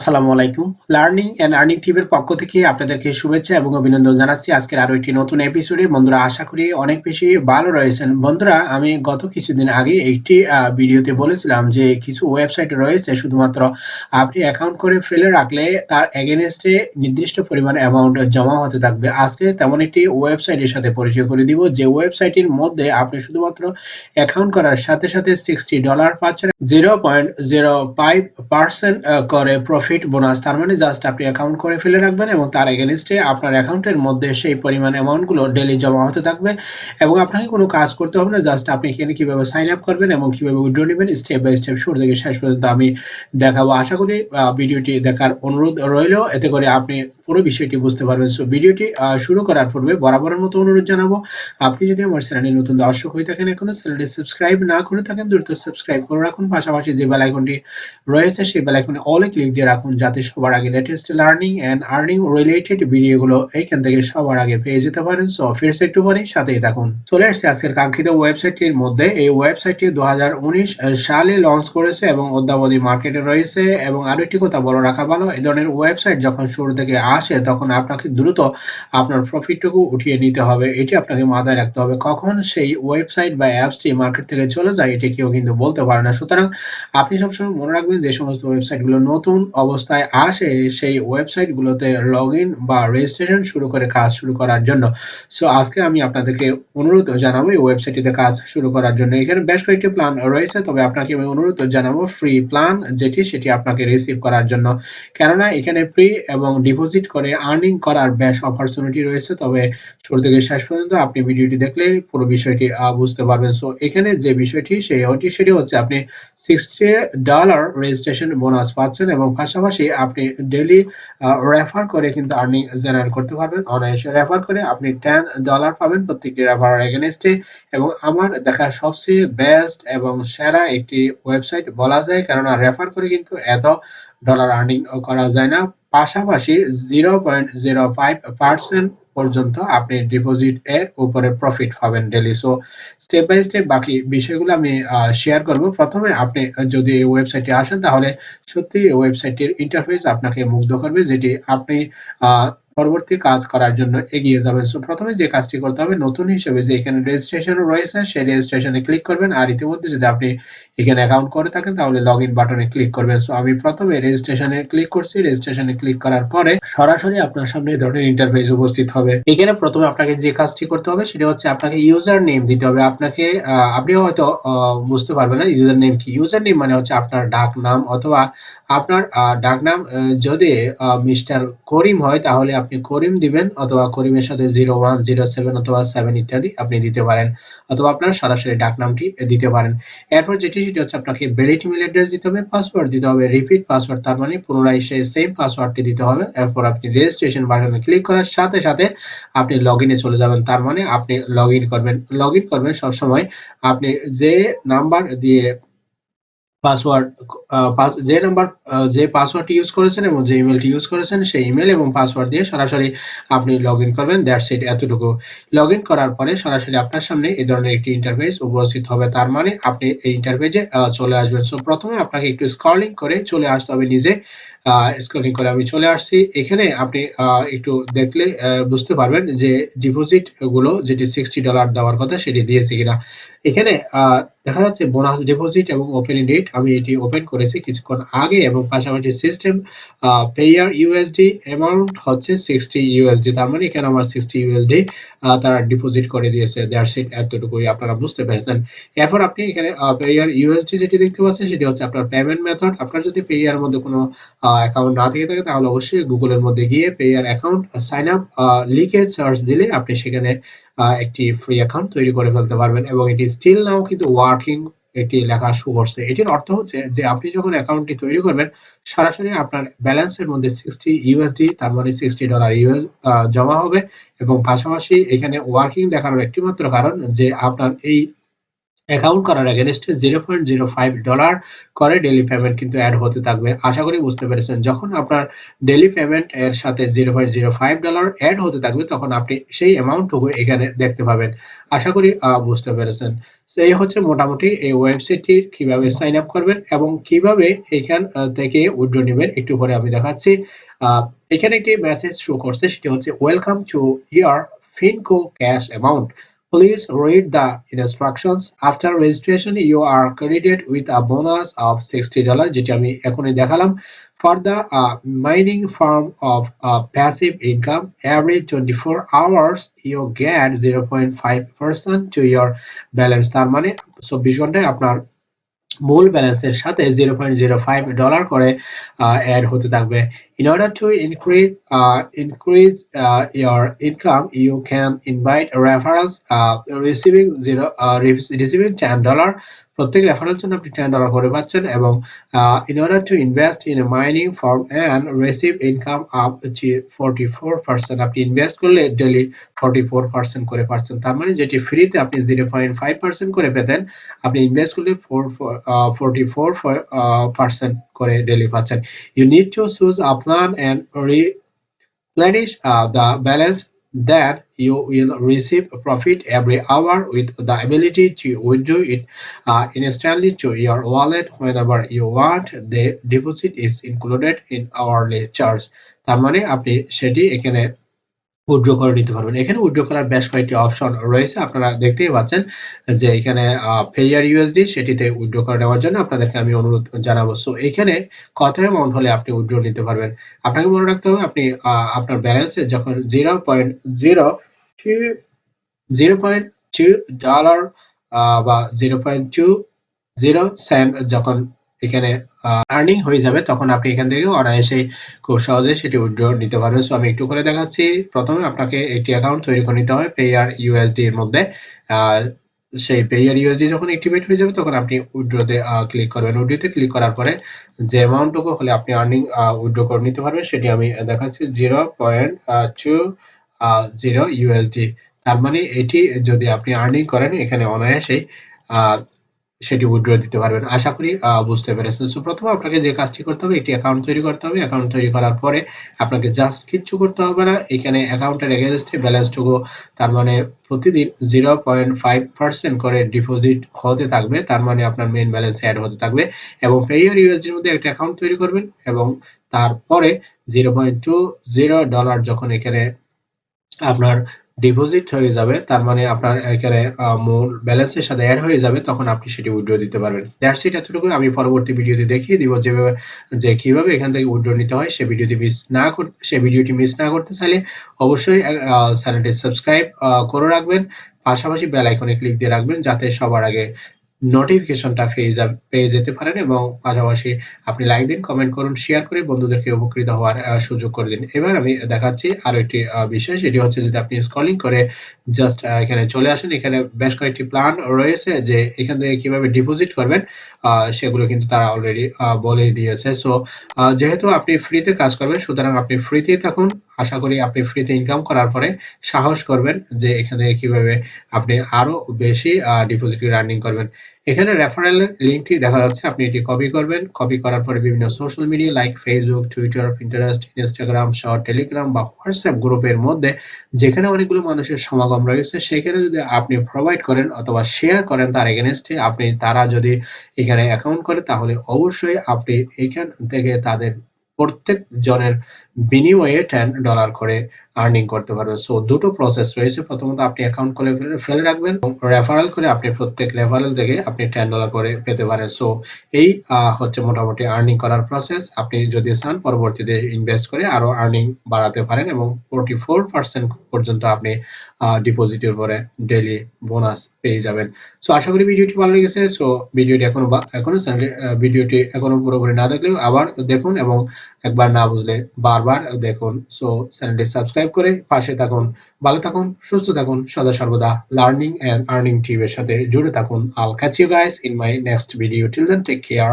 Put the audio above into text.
আসসালামু আলাইকুম। Learning and earning টিভির পক্ষ থেকে আপনাদেরকে শুভেচ্ছা এবং অভিনন্দন জানাচ্ছি। আজকের একটি নতুন এপিসোডে বন্ধুরা, আশা করি অনেক বেশি ভালো রয়েছেন। বন্ধুরা, আমি গত কিছুদিন আগে একটি ভিডিওতে বলেছিলাম যে কিছু ওয়েবসাইট রয়েছে। শুধুমাত্র আপনি অ্যাকাউন্ট করে ফেলে রাখলে তার এগেনস্টে নির্দিষ্ট পরিমাণ অ্যামাউন্ট জমা হতে থাকবে। আজকে তেমন একটি ওয়েবসাইটের সাথে পরিচয় করে দিব। যে ওয়েবসাইটের মধ্যে আপনি শুধুমাত্র অ্যাকাউন্ট করার সাথে সাথে সিক্সটি ডলার পাচ্ছেন। Zero point zero five percent করে প্রফিট প্রফিট বোনাস তার মানে জাস্ট আপনি অ্যাকাউন্ট করে ফেলে রাখবেন এবং তার এগেনস্টে আপনার অ্যাকাউন্টের মধ্যে সেই পরিমাণ অ্যামাউন্টগুলো ডেলি জমা হতে থাকবে এবং আপনাকে কোনো কাজ করতে হবে না জাস্ট আপনি এখানে কীভাবে সাইন আপ করবেন এবং কীভাবে উইড্রো নেবেন স্টেপ বাই স্টেপ শুরু থেকে শেষ পর্যন্ত আমি দেখাবো। আশা করি ভিডিওটি দেখার অনুরোধ রইল। এতে করে আপনি পুরো বিষয়টি বুঝতে পারবেন। সো ভিডিওটি শুরু করার পূর্বে বরাবরের মতো অনুরোধ জানাব, আপনি যদি আমার চ্যানেলে নতুন দর্শক হয়ে থাকেন এখনও, চ্যানেলটি সাবস্ক্রাইব না করে থাকেন, দ্রুত সাবস্ক্রাইব করে রাখুন। পাশাপাশি যে বেল আইকনটি রয়েছে, সেই বেল আইকনে অলে ক্লিক দিয়ে রাখুন, যাতে সবার আগে latest learning and earning related ভিডিওগুলো এইখান থেকে সবার আগে পেয়ে যেতে পারেন। সো ফিরছে একটু পরে সাথেই থাকুন। চলে আসছে আজকের কাঙ্ক্ষিত ওয়েবসাইটটির মধ্যে এই ওয়েবসাইটটি দু হাজার উনিশ সালে লঞ্চ করেছে এবং অদ্যাবধি মার্কেটে রয়েছে। এবং আরও একটি কথা বলে রাখা ভালো, এই ধরনের ওয়েবসাইট যখন শুরু থেকে আসে তখন আপনাকে দ্রুত আপনার প্রফিটটুকু উঠিয়ে নিতে হবে। এটি আপনাকে মাথায় রাখতে হবে। কখন সেই ওয়েবসাইট বা অ্যাপসটি মার্কেট থেকে চলে যায়, এটি কেউ কিন্তু বলতে পারে না। সুতরাং আপনি সবসময় মনে রাখবেন যে, সমস্ত ওয়েবসাইটগুলো নতুন অবস্থায় আসে, সেই ওয়েবসাইটগুলোতে লগ ইন বা রেজিস্ট্রেশন শুরু করে কাজ শুরু করার জন্য। সো আজকে আমি আপনাদেরকে অনুরোধ জানাব এই ওয়েবসাইটটিতে কাজ শুরু করার জন্য। এখানে বেশ কয়েকটি প্ল্যান রয়েছে, তবে আপনাকে আমি অনুরোধ জানাব ফ্রি প্ল্যান যেটি, সেটি আপনাকে রিসিভ করার জন্য। কেননা এখানে ফ্রি এবং ডিপোজিট করে আর্নিং করার বেশ অপরচুনিটি রয়েছে। তবে শুরু থেকে শেষ পর্যন্ত আপনি ভিডিওটি দেখলে পুরো বিষয়টি বুঝতে পারবেন। সো এখানে যে বিষয়টি, সেই হটি সেটি হচ্ছে আপনি সিক্সটি ডলার রেজিস্ট্রেশন বোনাস পাচ্ছেন এবং পাশাপাশি আপনি ডেলি রেফার করে কিন্তু আর্নিং জেনারেট করতে পারবেন। অনায়াসে রেফার করে আপনি টেন ডলার পাবেন প্রত্যেকটি রেফার এগেনস্টে এবং আমার দেখা সবচেয়ে বেস্ট এবং সেরা একটি ওয়েবসাইট বলা যায়, কেননা রেফার করে কিন্তু এত ডলার আর্নিং করা যায় না। পাশাপাশি zero point zero five percent পর্যন্ত আপনি ডিপোজিট এর উপরে প্রফিট পাবেন daily so step by step বাকি বিষয়গুলো আমি শেয়ার করব। প্রথমে আপনি যদি এই ওয়েবসাইটে আসেন, তাহলে সত্যি ওয়েবসাইটের ইন্টারফেস আপনাকে মুগ্ধ করবে, যেটি আপনি পরবর্তী কাজ করার জন্য এগিয়ে যাবেন সো প্রথমে যে কাজটি করতে হবে, নতুন হিসেবে যে এখানে রেজিস্ট্রেশন রয়েছে, সেই রেজিস্ট্রেশনে ক্লিক করবেন। আর ইতিমধ্যে যদি আপনি এখানে অ্যাকাউন্ট করে থাকেন, তাহলে লগ ইন বাটনে ক্লিক করবেন। সো আমি প্রথমে রেজিস্ট্রেশনে ক্লিক করছি। রেজিস্ট্রেশনে ক্লিক করার পরে সরাসরি আপনার সামনে এই ধরনের ইন্টারফেস উপস্থিত হবে। এখানে প্রথমে আপনাকে যে কাজটি করতে হবে, সেটা হচ্ছে আপনাকে ইউজার নেম দিতে হবে। আপনাকে আপনি হয়তো বুঝতে পারবেন না ইউজার নেম কি? ইউজার নেম মানে হচ্ছে আপনার ডাক নাম অথবা আপনার ডাক নাম যদি মিস্টার করিম হয়, তাহলে আপনি করিম দিবেন, অথবা করিমের সাথে জিরো ওয়ান, জিরো সেভেন অথবা সেভেন ইত্যাদি আপনি দিতে পারেন, অথবা আপনার সরাসরি ডাক নামটি দিতে পারেন। এরপর যেটি, সেটি হচ্ছে আপনাকে ভ্যালিড ইমেল অ্যাড্রেস দিতে হবে পাসওয়ার্ড দিতে হবে রিপিট পাসওয়ার্ড তার মানে পুনরায় সেই সেম পাসওয়ার্ডটি দিতে হবে। এরপর আপনি রেজিস্ট্রেশন বাটনে ক্লিক করার সাথে সাথে আপনি লগ ইনে চলে যাবেন, তার মানে আপনি লগ ইন করবেন। লগ ইন করবেন সবসময় আপনি যে নাম্বার দিয়ে পাসওয়ার্ড যে নাম্বার যে পাসওয়ার্ডটি ইউজ করেছেন এবং যে ইমেলটি ইউজ করেছেন, সেই ইমেল এবং পাসওয়ার্ড দিয়ে সরাসরি আপনি লগ ইন করবেন। দ্যাটস ইট এতটুকু। লগ ইন করার পরে সরাসরি আপনার সামনে এই ধরনের একটি ইন্টারফেস উপস্থিত হবে। তার মানে আপনি এই ইন্টারফেসে চলে আসবেন। সো প্রথমে আপনাকে একটু স্ক্রলিং করে চলে আসতে হবে নিজে। স্ক্রলিং করে আমি চলে আসছি। এখানে আপনি একটু দেখলে বুঝতে পারবেন যে ডিপোজিটগুলো, যেটি সিক্সটি ডলার দেওয়ার কথা, সেটি দিয়েছে কিনা। এখানে দেখা যাচ্ছে বোনাস ডিপোজিট এবং ওপেনিং ডেট আমি এটি ওপেন করেছি কিছুক্ষণ আগে এবং পাশাপাশি সিস্টেম পেয়ার ইউএসডি অ্যামাউন্ট হচ্ছে সিক্সটি ইউএসডি তার মানে এখানে আমার সিক্সটি ইউএসডি তারা ডিপোজিট করে দিয়েছে দেয়ার সিট এতটুকুই আপনারা বুঝতে পেরেছেন। এরপর আপনি এখানে পেয়ার ইউএসডি যেটি দেখতে পাচ্ছেন, সেটি হচ্ছে আপনার পেমেন্ট মেথড আপনার যদি পেয়ার মধ্যে কোনো অ্যাকাউন্ট না থেকে থাকে, তাহলে অবশ্যই গুগলের মধ্যে গিয়ে পেয়ার অ্যাকাউন্ট সাইন আপ লিখে সার্চ দিলে আপনি সেখানে একটি ফ্রি অ্যাকাউন্ট তৈরি করে ফেলতে পারবেন এবং এটি স্টিল নাও কিন্তু ওয়ার্কিং এটি লেখা শুরু করছে। এটির অর্থ হচ্ছে যে আপনি যখন অ্যাকাউন্টটি তৈরি করবেন, সরাসরি আপনার ব্যালেন্সের মধ্যে সিক্সটি ইউএসডি তার মানে সিক্সটি ডলার ইউএস জমা হবে এবং পাশাপাশি এখানে ওয়ার্কিং দেখানোর একটি মাত্র কারণ যে আপনার এই অ্যাকাউন্ট করার এগেনস্টে zero point zero five dollar করে ডেলি পেমেন্ট কিন্তু অ্যাড হতে থাকবে। আশা করি বুঝতে পেরেছেন, যখন আপনার ডেলি পেমেন্ট এর সাথে zero point zero five dollar add হতে থাকবে, তখন আপনি সেই অ্যামাউন্টটুকু এখানে দেখতে পাবেন। আশা করি বুঝতে পেরেছেন। এই হচ্ছে মোটামুটি এই ওয়েবসাইটটি কীভাবে সাইন আপ করবেন এবং কীভাবে এখান থেকে উইড্রো নেবেন একটু পরে আমি দেখাচ্ছি। এখানে একটি মেসেজ শো করছে, সেটি হচ্ছে welcome to year ফিনকো cash amount Please read the instructions. After registration, you are credited with a bonus of $60 যেটি আমি এখনই দেখালাম for the uh, mining form of uh, passive income every 24 hours you get 0.5% to your balance তার মানে 24 ঘন্টায় আপনার মূল ব্যালেন্সের সাথে zero point zero five dollar করে অ্যাড হতে থাকবে in order to increase uh, increase uh, your income you can invite referrals uh, receiving zero uh, receiving 10 dollar. প্রত্যেক রেফারেল জন্য আপনি টেন ডলার করে পাচ্ছেন এবং in order to invest in mining form and receive income up forty four percent আপনি invest করলে daily forty four percent করে পাচ্ছেন। তার মানে যেটি ফ্রিতে আপনি জিরো পয়েন্ট ফাইভ পার্সেন্ট করে পেতেন আপনি ইনভেস্ট করলে ফোর ফোরটি ফোর পার্সেন্ট করে ডেলি পাচ্ছেন। You need to choose a plan and replenish uh, the balance then you will receive profit every hour with the ability to withdraw it uh, instantly to your wallet whenever you want the deposit is included in hourly charge তার মানে আপনি সেটি এখানে withdraw করে নিতে পারবেন। এখানে withdraw করার বেশ কয়েকটি অপশন রয়েছে। আপনারা দেখতেই পাচ্ছেন যে এখানে পেয়ার ইউএসডি সেটিতে উইথড্র করে নেওয়ার জন্য আপনাদেরকে আমি অনুরোধ জানাব। সো এখানে কত অ্যামাউন্ট হলে আপনি উইড্রো নিতে পারবেন? আপনাকে মনে রাখতে হবে, আপনি আপনার ব্যালেন্সে যখন zero point zero zero point two dollar বা zero point two zero cent যখন এখানে আর্নিং হয়ে যাবে, তখন আপনি এখান থেকে অনায়াসে খুব সহজে সেটি উইথড্র নিতে পারবেন। সো আমি একটু করে দেখাচ্ছি। প্রথমে আপনাকে একটি অ্যাকাউন্ট তৈরি করে নিতে হবে পেয়ার ইউএসডি এর মধ্যে। সেই পেয়ার ইউএসডি যখন অ্যাক্টিভেট হয়ে যাবে, তখন আপনি উইথড্রতে ক্লিক করবেন। উইথড্রতে ক্লিক করার পরে যে অ্যামাউন্টটুকু হলে আপনি আর্নিং উইথড্র করে নিতে পারবেন, সেটি আমি দেখাচ্ছি। Zero point two zero USD তার মানে এটি যদি আপনি আর্নিং করেন, এখানে অনায়াসেই সেটি উইথড্র দিতে পারবেন। আশা করি বুঝতে পেরেছেন। সো প্রথমে আপনাকে যে কাজটি করতে হবে একটি অ্যাকাউন্ট তৈরি করতে হবে। অ্যাকাউন্ট তৈরি করার পরে আপনাকে জাস্ট কিচ্ছু করতে হবে না। এখানে অ্যাকাউন্টের এগেনস্টে ব্যালেন্সটুকু, তার মানে প্রতিদিন জিরো পয়েন্ট ফাইভ পার্সেন্ট করে ডিপোজিট হতে থাকবে। তার মানে আপনার মেইন ব্যালেন্স অ্যাড হতে থাকবে। এবং পেয়ার ইউএসডির মধ্যে একটা অ্যাকাউন্ট তৈরি করবেন এবং তারপরে zero point two zero dollar যখন এখানে আপনার ডিপোজিট হয়ে যাবে, তার মানে আপনার এখানে মূল ব্যালেন্সের সাথে অ্যাড হয়ে যাবে, তখন আপনি সেটি উইড্রো দিতে পারবেন। দ্যাটস এতটুকু আমি পরবর্তী ভিডিওতে দেখিয়ে দিব যেভাবে যে কীভাবে এখান থেকে উইড্রো নিতে হয়, সে ভিডিওটি মিস না করতে সে ভিডিওটি মিস না করতে চাইলে অবশ্যই চ্যানেলটি সাবস্ক্রাইব করে রাখবেন। পাশাপাশি বেল আইকনে ক্লিক দিয়ে রাখবেন, যাতে সবার আগে নোটিফিকেশনটা পেয়ে যা, পেয়ে যেতে পারেন এবং পাশাপাশি আপনি লাইক দিন কমেন্ট করুন শেয়ার করে বন্ধুদেরকে উপকৃত হওয়ার সুযোগ করে দিন। এবার আমি দেখাচ্ছি আরও একটি বিষয়, সেটি হচ্ছে যদি আপনি স্ক্রলিং করে জাস্ট এখানে চলে আসেন, এখানে বেশ কয়েকটি প্ল্যান রয়েছে যে এখান থেকে কীভাবে ডিপোজিট করবেন সেগুলো কিন্তু তারা অলরেডি বলে দিয়েছে। সো যেহেতু আপনি ফ্রিতে কাজ করবেন, সুতরাং আপনি ফ্রিতেই থাকুন আশা করি আপনি ফ্রিতে ইনকাম করার পরে সাহস করবেন যে এখানে কীভাবে আপনি আরও বেশি ডিপোজিট আর্নিং করবেন। এখানে রেফারেল লিঙ্কটি দেখা যাচ্ছে, আপনি এটি কপি করবেন। কপি করার পরে বিভিন্ন social media like Facebook Twitter Pinterest Instagram short Telegram বা হোয়াটসঅ্যাপ গ্রুপের মধ্যে যেখানে অনেকগুলো মানুষের সমাগম রয়েছে, সেখানে যদি আপনি প্রোভাইড করেন অথবা শেয়ার করেন তার এগেনস্টে আপনি, তারা যদি এখানে অ্যাকাউন্ট করে, তাহলে অবশ্যই আপনি এখান থেকে তাদের প্রত্যেক জনের বিনিময়ে টেন ডলার করে আর্নিং করতে পারবে। সো দুটো প্রসেস রয়েছে। প্রথমত আপনি অ্যাকাউন্ট করে ফেলে রাখবেন। রেফারেল করে আপনি প্রত্যেক রেফারেল থেকে আপনি টেন ডলার করে পেতে পারেন। সো এই হচ্ছে মোটামুটি আর্নিং করার প্রসেস আপনি যদি চান, পরবর্তীতে ইনভেস্ট করে আরও আর্নিং বাড়াতে পারেন এবং ফোরটি ফোর পার্সেন্ট পর্যন্ত আপনি ডিপোজিটের পরে ডেলি বোনাস পেয়ে যাবেন। সো আশা করি ভিডিওটি ভালো লেগেছে। সো ভিডিওটি এখনও এখনও চ্যানেলে ভিডিওটি এখনও পুরোপুরি না দেখলেও আবার দেখুন এবং একবার না বুঝলে বারবার দেখুন। সো চ্যানেলটি সাবস্ক্রাইব করে পাশে থাকুন, ভালো থাকুন, সুস্থ থাকুন, সদা সর্বদা লার্নিং এন্ড আর্নিং টিভের সাথে জুড়ে থাকুন। I'll catch you guys in my next video till then take care